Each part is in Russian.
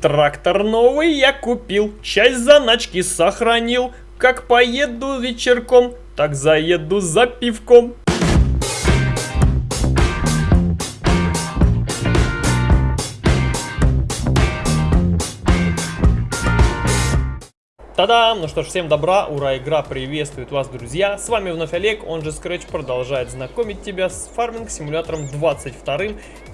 Трактор новый я купил, часть заначки сохранил. Как поеду вечерком, так заеду за пивком. Та-дам! Ну что ж, всем добра, ура, игра приветствует вас, друзья! С вами вновь Олег, он же Scratch продолжает знакомить тебя с фарминг симулятором 22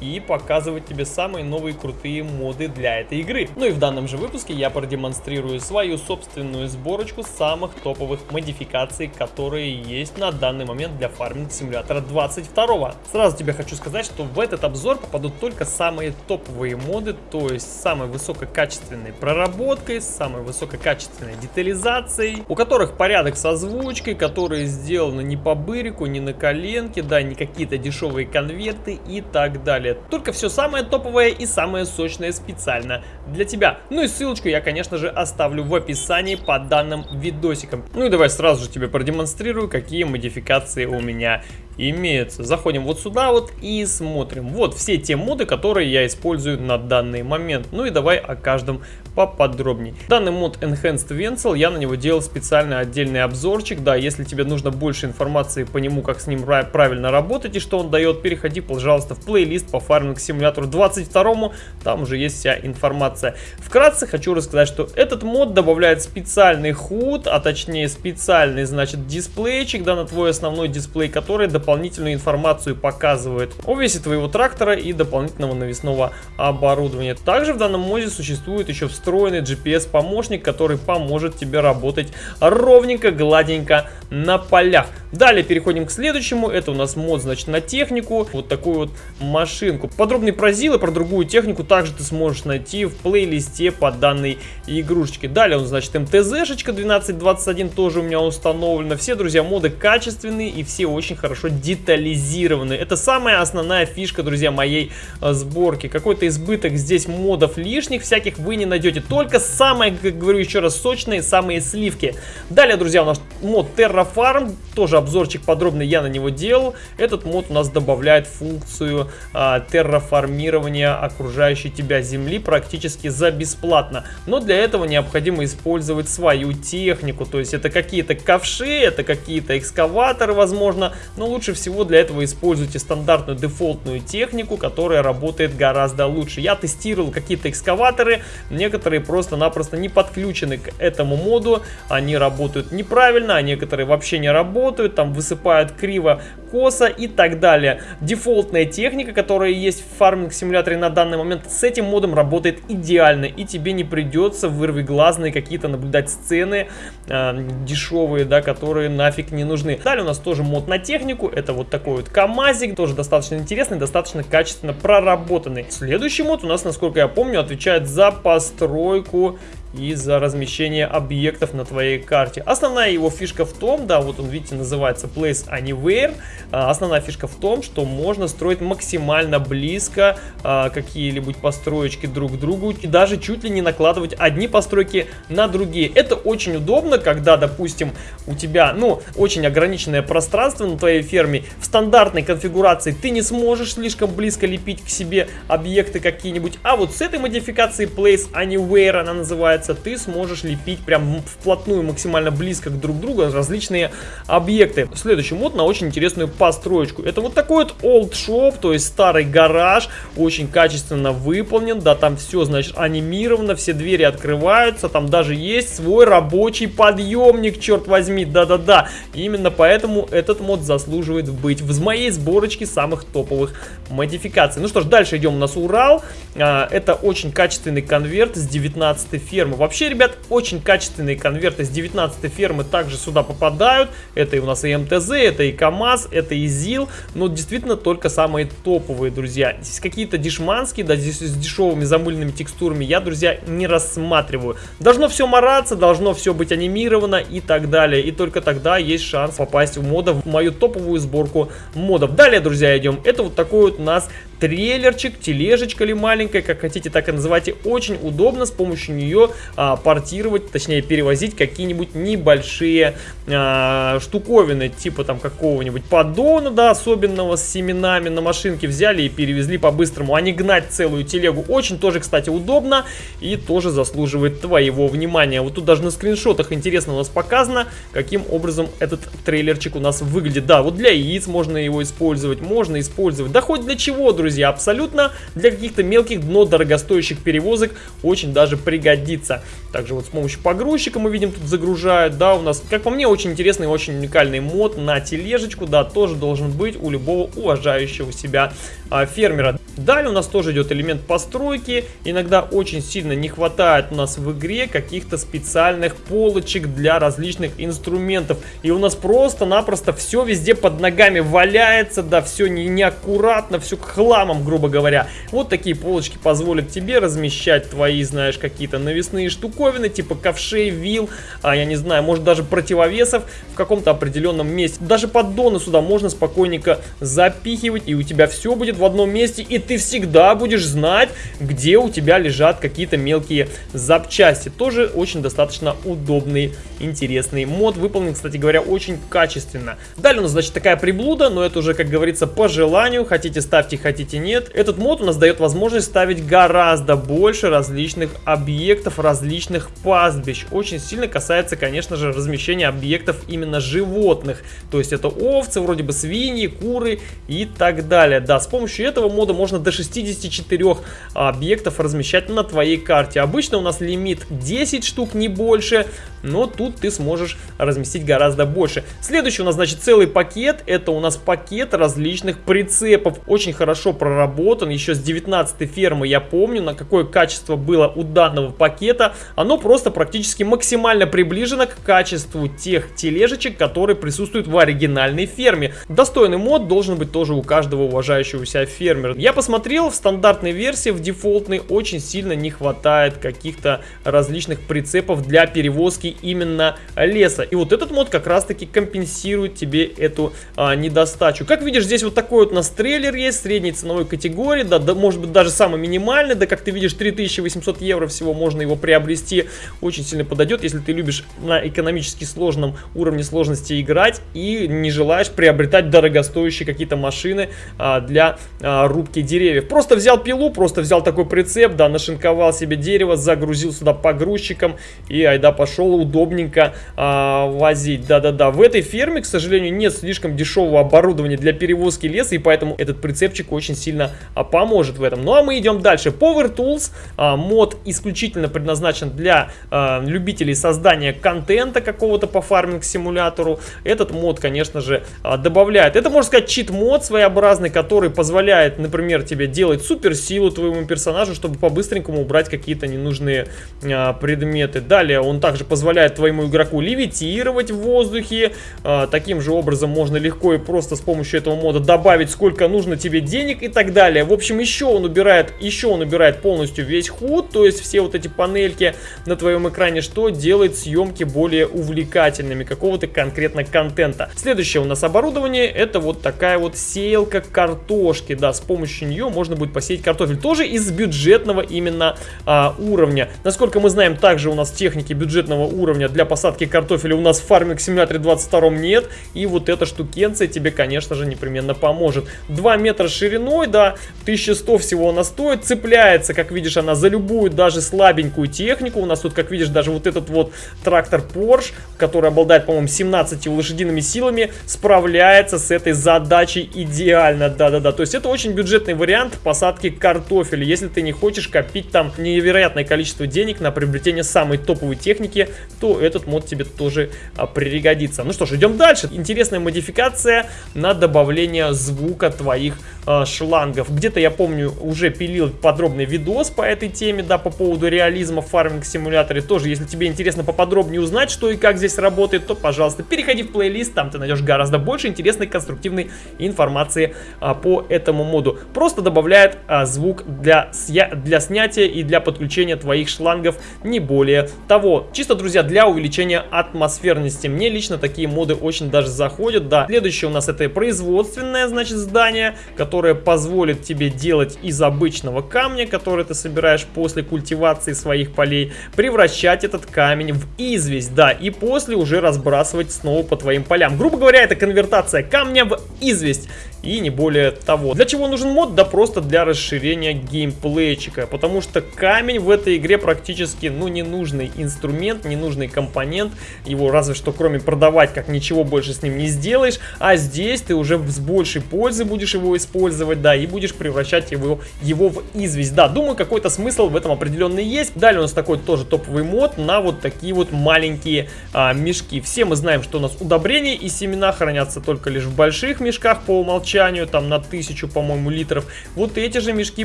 и показывать тебе самые новые крутые моды для этой игры. Ну и в данном же выпуске я продемонстрирую свою собственную сборочку самых топовых модификаций, которые есть на данный момент для фарминг симулятора 22. Сразу тебе хочу сказать, что в этот обзор попадут только самые топовые моды, то есть самой высококачественной проработкой, самой высококачественной правильной детализацией, у которых порядок с озвучкой, которые сделаны не по бырику, не на коленке, да, не какие-то дешевые конверты и так далее. Только все самое топовое и самое сочное специально для тебя. Ну и ссылочку я, конечно же, оставлю в описании под данным видосиком. Ну и давай сразу же тебе продемонстрирую, какие модификации у меня имеются. Заходим вот сюда вот и смотрим. Вот все те моды, которые я использую на данный момент. Ну и давай о каждом поподробнее. Данный мод Enhanced Vencel, я на него делал специальный отдельный обзорчик. Да, если тебе нужно больше информации по нему, как с ним правильно работать и что он дает, переходи, пожалуйста, в плейлист по фарминг симулятору 22. Там уже есть вся информация. Вкратце хочу рассказать, что этот мод добавляет специальный худ, а точнее специальный, значит, дисплейчик, да, на твой основной дисплей, который дополнительную информацию показывает о весе твоего трактора и дополнительного навесного оборудования. Также в данном моде существует еще в встроенный GPS-помощник, который поможет тебе работать ровненько, гладенько на полях. Далее переходим к следующему. Это у нас мод, значит, на технику. Вот такую вот машинку. Подробный про Зил и про другую технику также ты сможешь найти в плейлисте по данной игрушечке. Далее он, значит, МТЗ-шечка 1221 тоже у меня установлена. Все, друзья, моды качественные и все очень хорошо детализированы. Это самая основная фишка, друзья, моей э, сборки. Какой-то избыток здесь модов лишних всяких вы не найдете найдете только самые, как говорю еще раз, сочные, самые сливки. Далее, друзья, у нас мод Terrafarm, тоже обзорчик подробный я на него делал. Этот мод у нас добавляет функцию а, терраформирования окружающей тебя земли практически за бесплатно. Но для этого необходимо использовать свою технику, то есть это какие-то ковши, это какие-то экскаваторы, возможно, но лучше всего для этого используйте стандартную дефолтную технику, которая работает гораздо лучше. Я тестировал какие-то экскаваторы, некоторые просто-напросто не подключены к этому моду, они работают неправильно, а некоторые вообще не работают, там высыпают криво, косо и так далее. Дефолтная техника, которая есть в фарминг-симуляторе на данный момент, с этим модом работает идеально, и тебе не придется вырвиглазные какие-то наблюдать сцены э, дешевые, да, которые нафиг не нужны. Далее у нас тоже мод на технику, это вот такой вот КамАЗик, тоже достаточно интересный, достаточно качественно проработанный. Следующий мод у нас, насколько я помню, отвечает за постройку постройку и за размещение объектов на твоей карте. Основная его фишка в том, да, вот он, видите, называется Place Anywhere. А, основная фишка в том, что можно строить максимально близко а, какие-либо построечки друг к другу и даже чуть ли не накладывать одни постройки на другие. Это очень удобно, когда, допустим, у тебя, ну, очень ограниченное пространство на твоей ферме. В стандартной конфигурации ты не сможешь слишком близко лепить к себе объекты какие-нибудь, а вот с этой модификацией Place Anywhere она называется получается, ты сможешь лепить прям вплотную, максимально близко к друг другу различные объекты. Следующий мод на очень интересную построечку. Это вот такой вот old shop, то есть старый гараж, очень качественно выполнен, да, там все, значит, анимировано, все двери открываются, там даже есть свой рабочий подъемник, черт возьми, да-да-да. Именно поэтому этот мод заслуживает быть в моей сборочке самых топовых модификаций. Ну что ж, дальше идем у нас Урал. А, это очень качественный конверт с 19 фермы фермы. Вообще, ребят, очень качественные конверты с 19 фермы также сюда попадают. Это и у нас и МТЗ, это и КАМАЗ, это и ЗИЛ. Но действительно только самые топовые, друзья. Здесь какие-то дешманские, да, здесь с дешевыми замыльными текстурами я, друзья, не рассматриваю. Должно все мараться, должно все быть анимировано и так далее. И только тогда есть шанс попасть в мода, в мою топовую сборку модов. Далее, друзья, идем. Это вот такой вот у нас трейлерчик, тележечка ли маленькая, как хотите, так и называйте. Очень удобно с помощью нее а, портировать, точнее перевозить какие-нибудь небольшие а, штуковины, типа там какого-нибудь поддона, да, особенного с семенами на машинке взяли и перевезли по-быстрому, а не гнать целую телегу. Очень тоже, кстати, удобно и тоже заслуживает твоего внимания. Вот тут даже на скриншотах интересно у нас показано, каким образом этот трейлерчик у нас выглядит. Да, вот для яиц можно его использовать, можно использовать. Да хоть для чего, друзья, абсолютно для каких-то мелких, но дорогостоящих перевозок очень даже пригодится. Также вот с помощью погрузчика мы видим, тут загружают, да, у нас, как по мне, очень интересный, очень уникальный мод на тележечку, да, тоже должен быть у любого уважающего себя а, фермера. Далее у нас тоже идет элемент постройки, иногда очень сильно не хватает у нас в игре каких-то специальных полочек для различных инструментов, и у нас просто-напросто все везде под ногами валяется, да, все не, неаккуратно, все хламом, грубо говоря. Вот такие полочки позволят тебе размещать твои, знаешь, какие-то навесные штуковины, типа ковшей, вил, а, я не знаю, может даже противовесов в каком-то определенном месте. Даже поддоны сюда можно спокойненько запихивать, и у тебя все будет в одном месте, и ты всегда будешь знать, где у тебя лежат какие-то мелкие запчасти. Тоже очень достаточно удобный, интересный мод. Выполнен, кстати говоря, очень качественно. Далее у нас, значит, такая приблуда, но это уже, как говорится, по желанию. Хотите ставьте, хотите нет. Этот мод у нас дает возможность ставить гораздо больше различных объектов, различных пастбищ. Очень сильно касается, конечно же, размещения объектов именно животных. То есть это овцы, вроде бы свиньи, куры и так далее. Да, с помощью этого мода можно до 64 объектов размещать на твоей карте. Обычно у нас лимит 10 штук, не больше, но тут ты сможешь разместить гораздо больше. Следующий у нас, значит, целый пакет. Это у нас пакет различных прицепов. Очень хорошо проработан. Еще с 19 фермы я помню, на какое качество было у данного пакета. Оно просто практически максимально приближено к качеству тех тележечек, которые присутствуют в оригинальной ферме. Достойный мод должен быть тоже у каждого уважающего себя фермера. Я посмотрел, в стандартной версии, в дефолтной, очень сильно не хватает каких-то различных прицепов для перевозки именно леса. И вот этот мод как раз таки компенсирует тебе эту а, недостачу. Как видишь, здесь вот такой вот у нас трейлер есть, средней ценовой категории, да, да, может быть даже самый минимальный, да, как ты видишь, 3800 евро всего можно его приобрести. Очень сильно подойдет, если ты любишь на экономически сложном уровне сложности играть и не желаешь приобретать дорогостоящие какие-то машины а, для а, рубки деревьев. Просто взял пилу, просто взял такой прицеп, да, нашинковал себе дерево, загрузил сюда погрузчиком и айда пошел удобненько а, возить. Да-да-да, в этой ферме, к сожалению, нет слишком дешевого оборудования для перевозки леса, и поэтому этот прицепчик очень сильно а, поможет в этом. Ну а мы идем дальше. Power Tools, а, мод исключительно предназначен для а, любителей создания контента какого-то по фарминг-симулятору. Этот мод, конечно же, а, добавляет. Это, можно сказать, чит-мод своеобразный, который позволяет, например, тебе делать суперсилу твоему персонажу, чтобы по-быстренькому убрать какие-то ненужные а, предметы. Далее он также позволяет твоему игроку левитировать в воздухе. А, таким же образом можно легко и просто с помощью этого мода добавить сколько нужно тебе денег и так далее. В общем, еще он убирает, еще он убирает полностью весь худ, то есть все вот эти панельки на твоем экране, что делает съемки более увлекательными какого-то конкретно контента. Следующее у нас оборудование, это вот такая вот сеялка картошки, да, с помощью нее можно будет посеять картофель. Тоже из бюджетного именно а, уровня. Насколько мы знаем, также у нас техники бюджетного уровня для посадки картофеля у нас в Farming Simulator 22 нет. И вот эта штукенция тебе, конечно же, непременно поможет. 2 метра шириной, да, 1100 всего она стоит. Цепляется, как видишь, она за любую, даже слабенькую технику. У нас тут, как видишь, даже вот этот вот трактор Porsche, который обладает, по-моему, 17 лошадиными силами, справляется с этой задачей идеально. Да-да-да, то есть это очень бюджетный вариант посадки картофеля. Если ты не хочешь копить там невероятное количество денег на приобретение самой топовой техники, то этот мод тебе тоже а, пригодится. Ну что ж, идем дальше. Интересная модификация на добавление звука твоих а, шлангов. Где-то, я помню, уже пилил подробный видос по этой теме, да, по поводу реализма в фарминг-симуляторе. Тоже, если тебе интересно поподробнее узнать, что и как здесь работает, то, пожалуйста, переходи в плейлист, там ты найдешь гораздо больше интересной конструктивной информации а, по этому моду. Просто просто добавляет а, звук для, для снятия и для подключения твоих шлангов, не более того. Чисто, друзья, для увеличения атмосферности. Мне лично такие моды очень даже заходят, да. Следующее у нас это производственное, значит, здание, которое позволит тебе делать из обычного камня, который ты собираешь после культивации своих полей, превращать этот камень в известь, да, и после уже разбрасывать снова по твоим полям. Грубо говоря, это конвертация камня в известь и не более того. Для чего нужен мод? Да просто для расширения геймплейчика, потому что камень в этой игре практически, ну, ненужный инструмент, ненужный компонент, его разве что кроме продавать, как ничего больше с ним не сделаешь, а здесь ты уже с большей пользой будешь его использовать, да, и будешь превращать его, его в известь. Да, думаю, какой-то смысл в этом определенный есть. Далее у нас такой тоже топовый мод на вот такие вот маленькие а, мешки. Все мы знаем, что у нас удобрения и семена хранятся только лишь в больших мешках по умолчанию, там на тысячу, по-моему, литров. Вот эти же мешки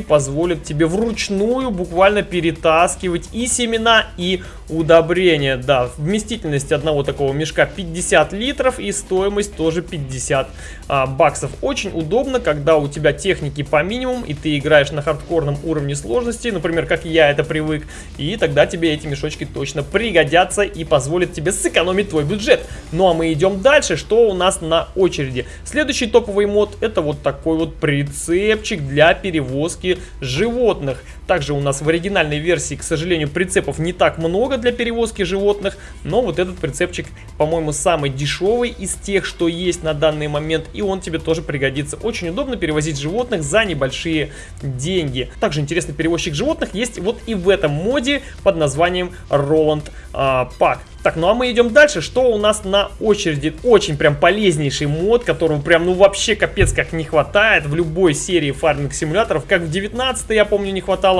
позволят тебе вручную буквально перетаскивать и семена, и удобрения. Да, вместительность одного такого мешка 50 литров и стоимость тоже 50 а, баксов. Очень удобно, когда у тебя техники по минимуму и ты играешь на хардкорном уровне сложности, например, как я это привык, и тогда тебе эти мешочки точно пригодятся и позволят тебе сэкономить твой бюджет. Ну а мы идем дальше, что у нас на очереди. Следующий топовый мод это вот такой вот прицепчик для перевозки животных. Также у нас в оригинальной версии, к сожалению, прицепов не так много для перевозки животных, но вот этот прицепчик, по-моему, самый дешевый из тех, что есть на данный момент, и он тебе тоже пригодится. Очень удобно перевозить животных за небольшие деньги. Также интересный перевозчик животных есть вот и в этом моде под названием Roland а, Pack. Так, ну а мы идем дальше. Что у нас на очереди? Очень прям полезнейший мод, которого прям ну вообще капец как не хватает в любой серии фарминг симуляторов. Как в 19 я помню не хватало,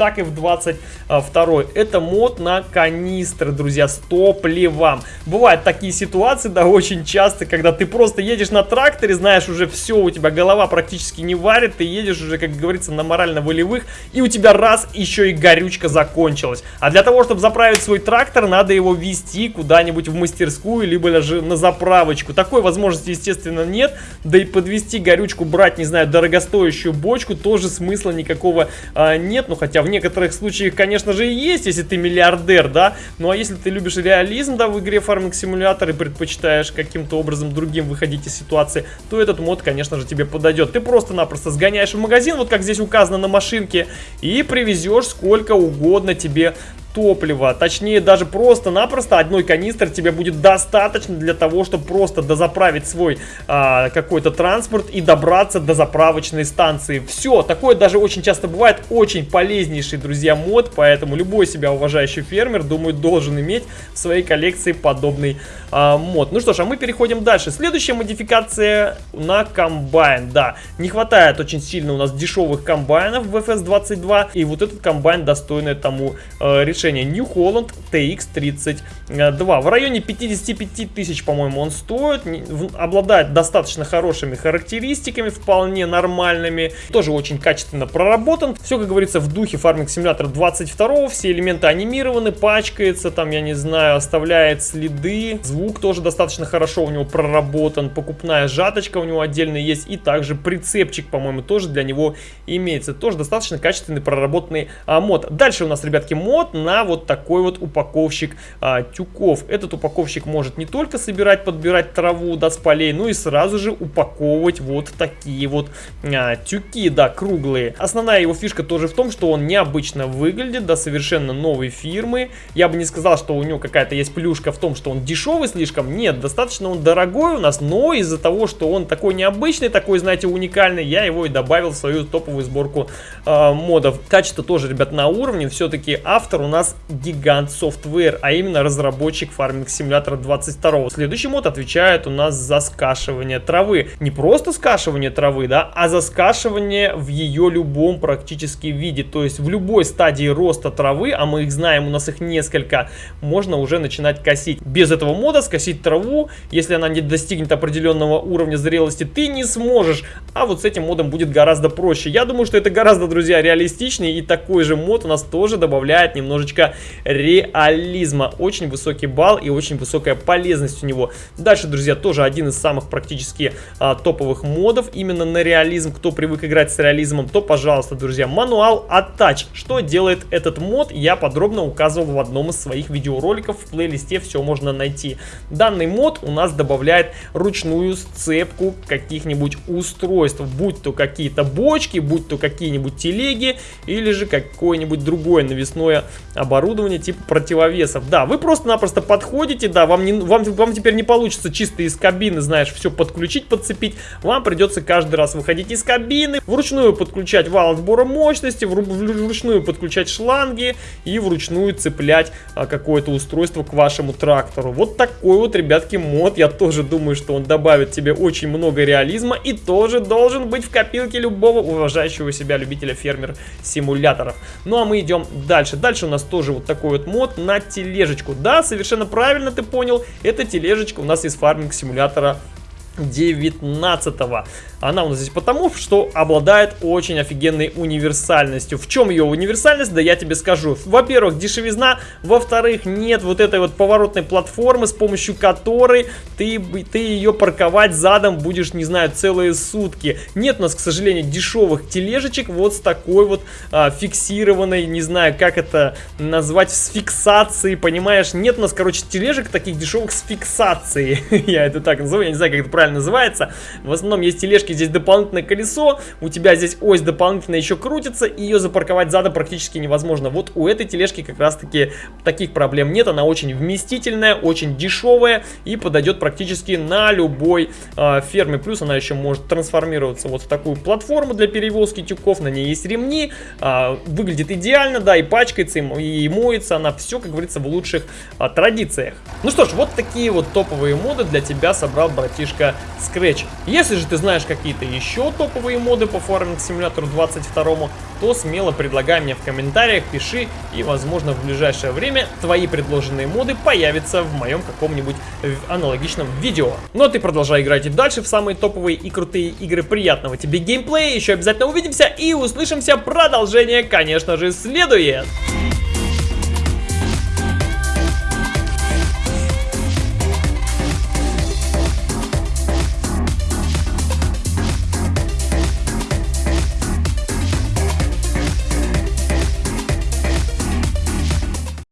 так и в 22 Это мод на канистры, друзья, с топливом. Бывают такие ситуации, да, очень часто, когда ты просто едешь на тракторе, знаешь, уже все, у тебя голова практически не варит, ты едешь уже, как говорится, на морально-волевых, и у тебя раз еще и горючка закончилась. А для того, чтобы заправить свой трактор, надо его вести куда-нибудь в мастерскую, либо даже на заправочку. Такой возможности, естественно, нет. Да и подвести горючку, брать, не знаю, дорогостоящую бочку, тоже смысла никакого а, нет. Ну, хотя в некоторых случаях, конечно же, и есть, если ты миллиардер, да. Ну, а если ты любишь реализм, да, в игре фарминг симулятор и предпочитаешь каким-то образом другим выходить из ситуации, то этот мод, конечно же, тебе подойдет. Ты просто-напросто сгоняешь в магазин, вот как здесь указано на машинке, и привезешь сколько угодно тебе топлива. Точнее, даже просто-напросто одной канистры тебе будет достаточно для того, чтобы просто дозаправить свой а, какой-то транспорт и добраться до заправочной станции. Все, такое даже очень часто бывает. Очень полезнейший, друзья, мод, поэтому любой себя уважающий фермер, думаю, должен иметь в своей коллекции подобный а, мод. Ну что ж, а мы переходим дальше. Следующая модификация на комбайн. Да, не хватает очень сильно у нас дешевых комбайнов в FS22, и вот этот комбайн достойный тому э, решения решение New Holland TX32. В районе 55 тысяч, по-моему, он стоит. Обладает достаточно хорошими характеристиками, вполне нормальными. Тоже очень качественно проработан. Все, как говорится, в духе Farming Simulator 22. Все элементы анимированы, пачкается, там, я не знаю, оставляет следы. Звук тоже достаточно хорошо у него проработан. Покупная жаточка у него отдельно есть. И также прицепчик, по-моему, тоже для него имеется. Тоже достаточно качественный проработанный а, мод. Дальше у нас, ребятки, мод на на вот такой вот упаковщик а, тюков. Этот упаковщик может не только собирать, подбирать траву да, с полей, но и сразу же упаковывать вот такие вот а, тюки, да, круглые. Основная его фишка тоже в том, что он необычно выглядит, да, совершенно новой фирмы. Я бы не сказал, что у него какая-то есть плюшка в том, что он дешевый слишком. Нет, достаточно он дорогой у нас, но из-за того, что он такой необычный, такой, знаете, уникальный, я его и добавил в свою топовую сборку э, модов. Качество тоже, ребят, на уровне. Все-таки автор у нас нас гигант Software, а именно разработчик фарминг симулятора 22. Следующий мод отвечает у нас за скашивание травы. Не просто скашивание травы, да, а за скашивание в ее любом практически виде. То есть в любой стадии роста травы, а мы их знаем, у нас их несколько, можно уже начинать косить. Без этого мода скосить траву, если она не достигнет определенного уровня зрелости, ты не сможешь. А вот с этим модом будет гораздо проще. Я думаю, что это гораздо, друзья, реалистичнее. И такой же мод у нас тоже добавляет немножечко немножечко реализма. Очень высокий балл и очень высокая полезность у него. Дальше, друзья, тоже один из самых практически а, топовых модов именно на реализм. Кто привык играть с реализмом, то, пожалуйста, друзья, мануал Attach. Что делает этот мод, я подробно указывал в одном из своих видеороликов. В плейлисте все можно найти. Данный мод у нас добавляет ручную сцепку каких-нибудь устройств, будь то какие-то бочки, будь то какие-нибудь телеги или же какое-нибудь другое навесное оборудование типа противовесов. Да, вы просто-напросто подходите, да, вам, не, вам, вам теперь не получится чисто из кабины, знаешь, все подключить, подцепить. Вам придется каждый раз выходить из кабины, вручную подключать вал отбора мощности, вручную подключать шланги и вручную цеплять а, какое-то устройство к вашему трактору. Вот такой вот, ребятки, мод. Я тоже думаю, что он добавит тебе очень много реализма и тоже должен быть в копилке любого уважающего себя любителя фермер-симуляторов. Ну а мы идем дальше. Дальше у нас тоже вот такой вот мод на тележечку. Да, совершенно правильно ты понял, это тележечка у нас из фарминг-симулятора 19 -го. Она у нас здесь потому, что обладает очень офигенной универсальностью. В чем ее универсальность? Да я тебе скажу. Во-первых, дешевизна. Во-вторых, нет вот этой вот поворотной платформы, с помощью которой ты, ты ее парковать задом будешь, не знаю, целые сутки. Нет у нас, к сожалению, дешевых тележечек вот с такой вот а, фиксированной, не знаю, как это назвать, с фиксацией, понимаешь? Нет у нас, короче, тележек таких дешевых с фиксацией. я это так называю, я не знаю, как это правильно называется. В основном есть тележки здесь дополнительное колесо, у тебя здесь ось дополнительно еще крутится, и ее запарковать задом практически невозможно. Вот у этой тележки как раз таки таких проблем нет, она очень вместительная, очень дешевая и подойдет практически на любой э, ферме. Плюс она еще может трансформироваться вот в такую платформу для перевозки тюков, на ней есть ремни, э, выглядит идеально, да, и пачкается, и, и моется она, все, как говорится, в лучших э, традициях. Ну что ж, вот такие вот топовые моды для тебя собрал братишка Scratch. Если же ты знаешь, как какие-то еще топовые моды по фарминг симулятору 22, то смело предлагай мне в комментариях, пиши, и возможно в ближайшее время твои предложенные моды появятся в моем каком-нибудь аналогичном видео. Ну а ты продолжай играть и дальше в самые топовые и крутые игры. Приятного тебе геймплея, еще обязательно увидимся и услышимся. Продолжение, конечно же, следует.